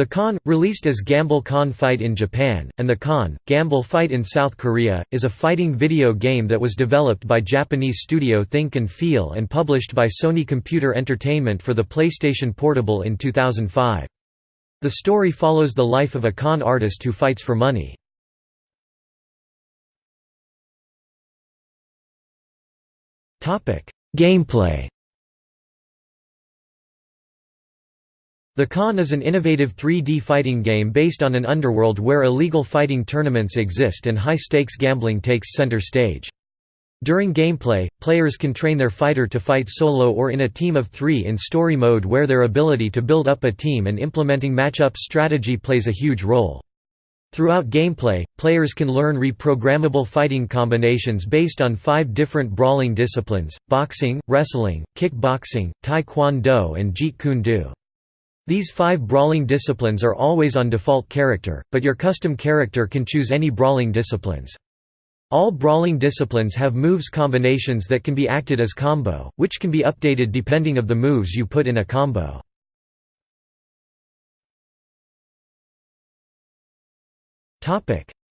The Con, released as Gamble Con Fight in Japan, and the Con, Gamble Fight in South Korea, is a fighting video game that was developed by Japanese studio Think and Feel and published by Sony Computer Entertainment for the PlayStation Portable in 2005. The story follows the life of a con artist who fights for money. Gameplay The Con is an innovative 3D fighting game based on an underworld where illegal fighting tournaments exist and high-stakes gambling takes center stage. During gameplay, players can train their fighter to fight solo or in a team of three in story mode where their ability to build up a team and implementing matchup strategy plays a huge role. Throughout gameplay, players can learn reprogrammable fighting combinations based on five different brawling disciplines, boxing, wrestling, kickboxing, taekwondo and jeet kune do. These five brawling disciplines are always on default character, but your custom character can choose any brawling disciplines. All brawling disciplines have moves combinations that can be acted as combo, which can be updated depending of the moves you put in a combo.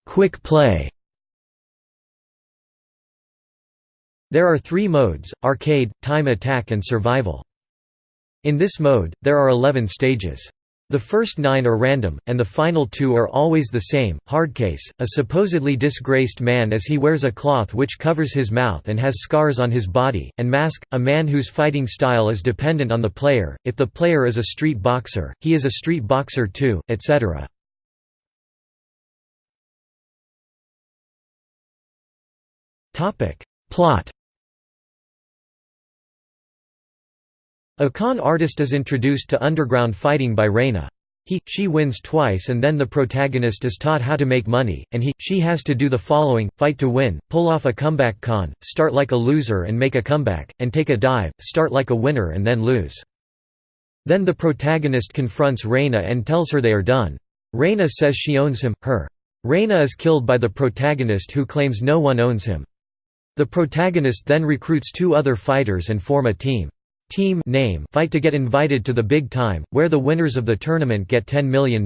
Quick play There are three modes, arcade, time attack and survival. In this mode, there are 11 stages. The first nine are random, and the final two are always the same. Hardcase, a supposedly disgraced man as he wears a cloth which covers his mouth and has scars on his body, and Mask, a man whose fighting style is dependent on the player. If the player is a street boxer, he is a street boxer too, etc. Plot A con artist is introduced to underground fighting by Reina. He, she wins twice and then the protagonist is taught how to make money, and he, she has to do the following, fight to win, pull off a comeback con, start like a loser and make a comeback, and take a dive, start like a winner and then lose. Then the protagonist confronts Reina and tells her they are done. Reina says she owns him, her. Reina is killed by the protagonist who claims no one owns him. The protagonist then recruits two other fighters and form a team team name fight to get invited to the big time, where the winners of the tournament get $10 million.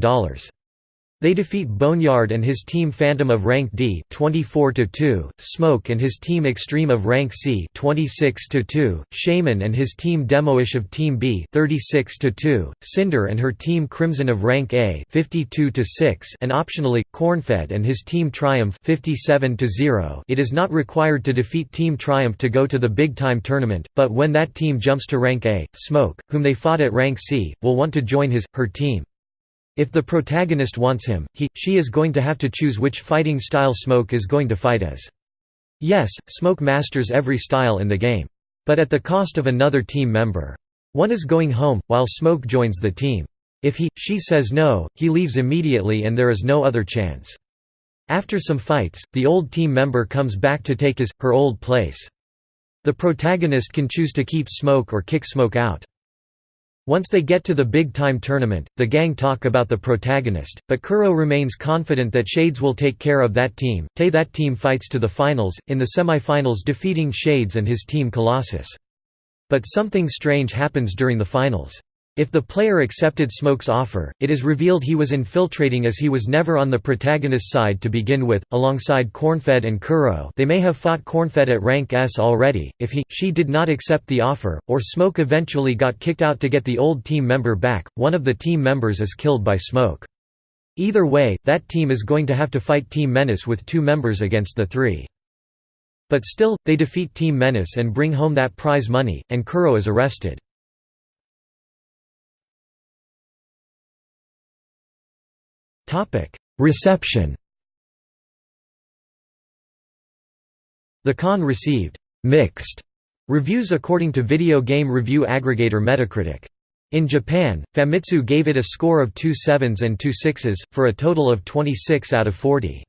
They defeat Boneyard and his team Phantom of rank D 24 2, Smoke and his team Extreme of rank C 26 2, Shaman and his team Demoish of team B 36 2, Cinder and her team Crimson of rank A 52 6, and optionally Cornfed and his team Triumph 57 0. It is not required to defeat Team Triumph to go to the big time tournament, but when that team jumps to rank A, Smoke, whom they fought at rank C, will want to join his her team. If the protagonist wants him, he, she is going to have to choose which fighting style Smoke is going to fight as. Yes, Smoke masters every style in the game. But at the cost of another team member. One is going home, while Smoke joins the team. If he, she says no, he leaves immediately and there is no other chance. After some fights, the old team member comes back to take his, her old place. The protagonist can choose to keep Smoke or kick Smoke out. Once they get to the big-time tournament, the gang talk about the protagonist, but Kuro remains confident that Shades will take care of that team. Tay that team fights to the finals, in the semi-finals defeating Shades and his team Colossus. But something strange happens during the finals. If the player accepted Smoke's offer, it is revealed he was infiltrating as he was never on the protagonist's side to begin with, alongside Cornfed and Kuro they may have fought Cornfed at rank S already, if he, she did not accept the offer, or Smoke eventually got kicked out to get the old team member back, one of the team members is killed by Smoke. Either way, that team is going to have to fight Team Menace with two members against the three. But still, they defeat Team Menace and bring home that prize money, and Kuro is arrested. Reception The Con received «mixed» reviews according to video game review aggregator Metacritic. In Japan, Famitsu gave it a score of two sevens and two sixes, for a total of 26 out of 40.